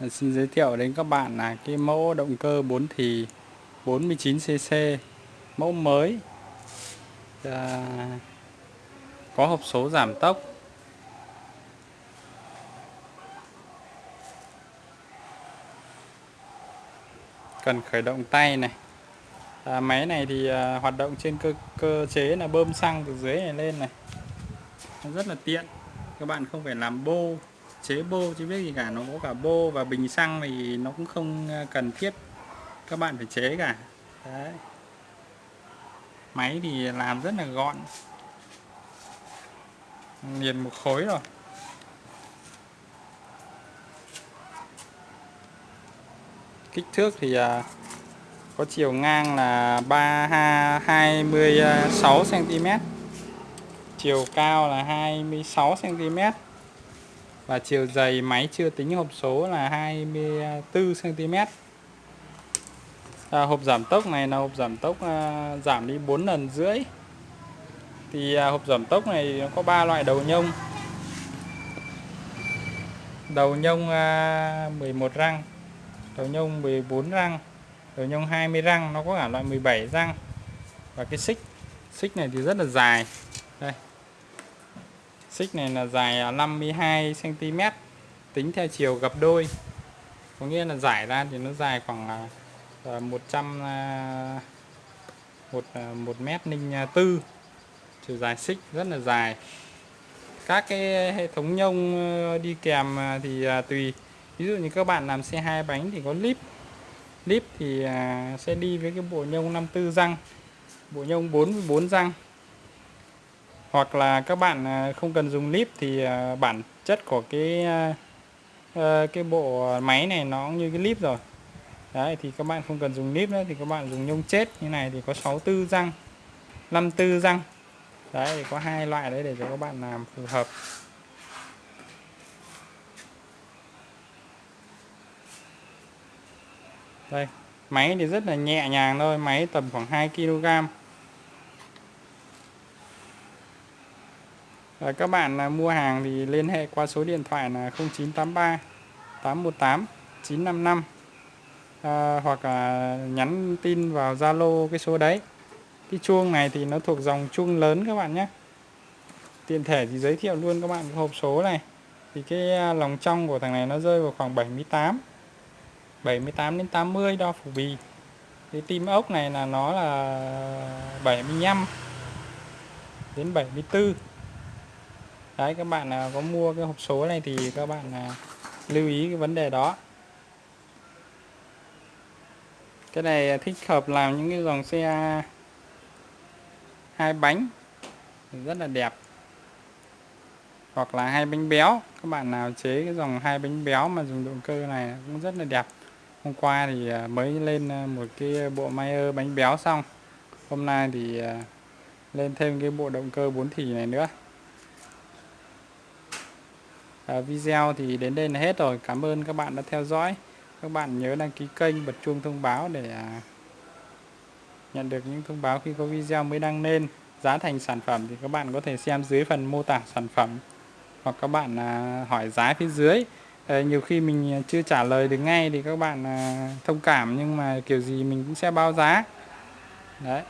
Ờ, xin giới thiệu đến các bạn là cái mẫu động cơ 4 thì 49cc mẫu mới. À, có hộp số giảm tốc. Cần khởi động tay này. À, máy này thì à, hoạt động trên cơ cơ chế là bơm xăng từ dưới này lên này. Rất là tiện. Các bạn không phải làm bô chế bô chứ biết gì cả, nó có cả bô và bình xăng thì nó cũng không ờ, cần thiết các bạn phải chế cả. Đấy. Máy thì làm rất là gọn. Liền một khối rồi. Kích thước thì ờ, có chiều ngang là 3 26 cm chiều cao là 26 cm và chiều dày máy chưa tính hộp số là 24 cm à, hộp giảm tốc này là hộp giảm tốc à, giảm đi 4 lần rưỡi. Thì à, hộp giảm tốc này nó có 3 loại đầu nhông. Đầu nhông à, 11 răng đầu nhông 14 răng đầu nhông 20 răng nó có cả loại 17 răng. Và cái xích xích này thì rất là dài. Đây xích này là dài 52 cm tính theo chiều gập đôi. Có nghĩa là giải ra thì nó dài khoảng 100 một à, một mét linh tư. Chiều dài xích rất là dài. Các cái hệ thống nhông ờ, đi kèm thì tùy. Ví dụ như các bạn làm xe hai bánh thì có lip. Lip thì sẽ đi với cái bộ nhông 54 răng, bộ nhông 44 răng hoặc là các bạn à, không cần dùng lip thì à, bản chất của cái à, ờ, cái bộ máy này nó cũng như cái lip rồi. Đấy, thì các bạn không cần dùng nếp nữa, thì các bạn dùng nhông chết. Như này thì có 64 răng 54 răng. Đấy, thì có hai loại đấy để cho các bạn làm phù hợp. Đây, máy thì rất là nhẹ nhàng thôi, máy tầm khoảng 2 kg À, các bạn à, mua hàng thì liên hệ qua số điện thoại là 0983 818 955 à, hoặc là nhắn tin vào Zalo cái số đấy. Cái chuông này thì nó thuộc dòng chuông lớn các bạn nhé. Tiện thể thì giới thiệu luôn các bạn cái hộp số này. Thì cái ờ, lòng trong của thằng này nó rơi vào khoảng 78 78 đến 80 đo phủ bì. Cái tim ốc này là nó là 75 đến 74 đấy, các bạn à, có mua cái hộp số này thì các bạn à, lưu ý cái vấn đề đó. Cái này à, thích hợp làm những cái dòng xe hai bánh. Rất là đẹp. Hoặc là hai bánh béo. Các bạn nào chế cái dòng hai bánh béo mà dùng động cơ này cũng rất là đẹp. Hôm qua thì mới lên một cái bộ Mayer bánh béo xong. Hôm nay thì lên thêm cái bộ động cơ 4 thì này nữa. Ờ, video thì đến đây là hết rồi. Cảm ơn các bạn đã theo dõi. Các bạn nhớ đăng ký kênh, bật chuông thông báo để à, nhận được những thông báo khi có video mới đăng lên. Giá thành sản phẩm thì các bạn có thể xem dưới phần mô tả sản phẩm. Hoặc các bạn à, hỏi giá phía dưới. Ờ, nhiều khi mình à, chưa trả lời được ngay thì các bạn thông cảm. Nhưng mà kiểu gì mình cũng sẽ báo giá. Đấy.